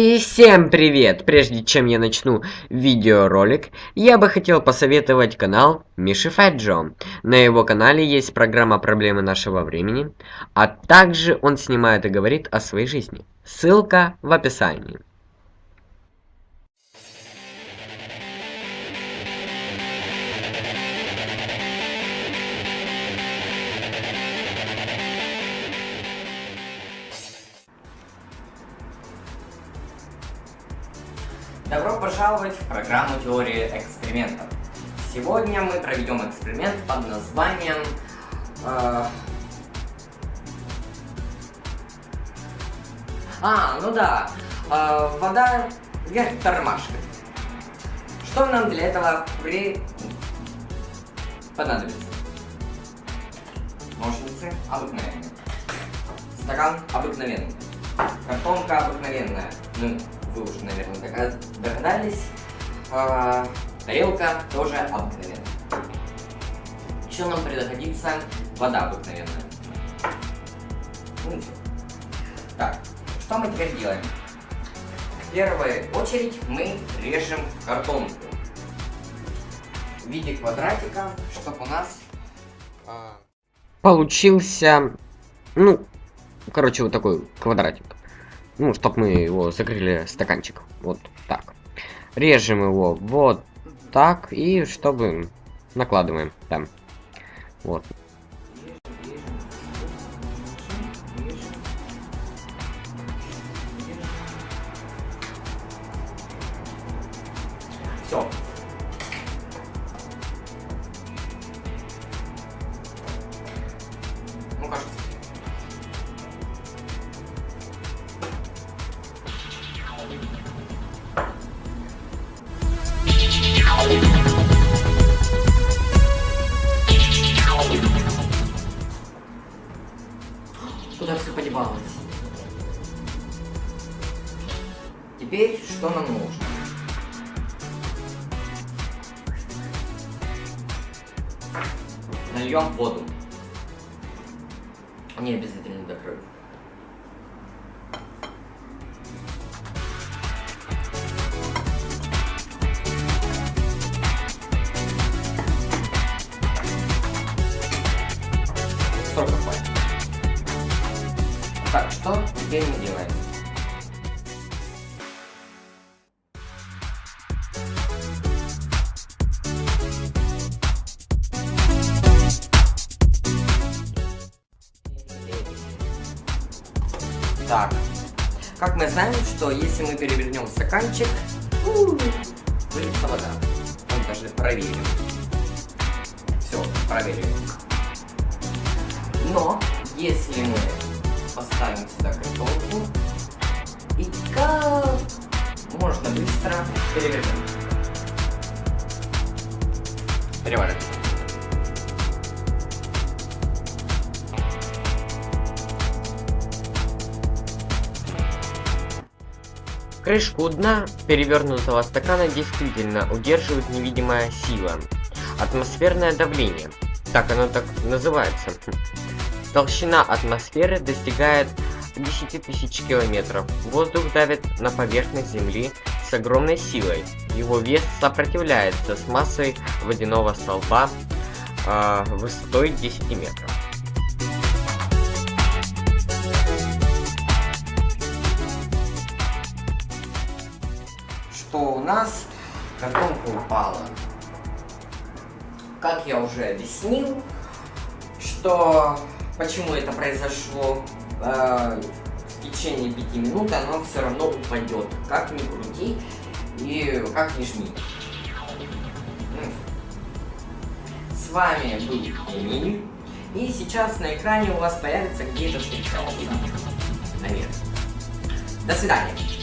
И всем привет! Прежде чем я начну видеоролик, я бы хотел посоветовать канал Миши Фэджо. На его канале есть программа «Проблемы нашего времени», а также он снимает и говорит о своей жизни. Ссылка в описании. Добро пожаловать в программу теории экспериментов. Сегодня мы проведем эксперимент под названием... Э... А, ну да, э, вода вверх тормашкой. Что нам для этого при... понадобится? Ножницы обыкновенные. Стакан обыкновенный. Картонка обыкновенная. Ну, вы уже, наверное, догадались. А, тарелка тоже обыкновенная. Еще нам пригодится вода обыкновенная. Ну. Так, что мы теперь делаем? В первую очередь мы режем картонку в виде квадратика, чтобы у нас а... получился, ну, короче, вот такой квадратик ну, чтобы мы его закрыли стаканчик. Вот так. Режем его вот так, и чтобы накладываем там. Вот. Все. Ну, кажется, Куда все подевалось? Теперь что нам нужно? Нальем воду. Не обязательно до теперь мы? Так, как мы знаем, что если мы перевернем стаканчик, выльется вода. Мы даже проверим. Все, проверим. Но, если мы поставим сюда картонку и как можно быстро перевернем. Переворачиваем. Крышку дна перевернутого стакана действительно удерживает невидимая сила. Атмосферное давление. Так оно так называется. Толщина атмосферы достигает 10 тысяч километров. Воздух давит на поверхность Земли с огромной силой. Его вес сопротивляется с массой водяного столба э, высотой 10 метров. Что у нас картонка упала. Как я уже объяснил, что почему это произошло э, в течение 5 минут, оно все равно упадет. Как ни крути и как ни жми. С вами был Эмиль. И сейчас на экране у вас появится где-то встречался. Наверное. До свидания.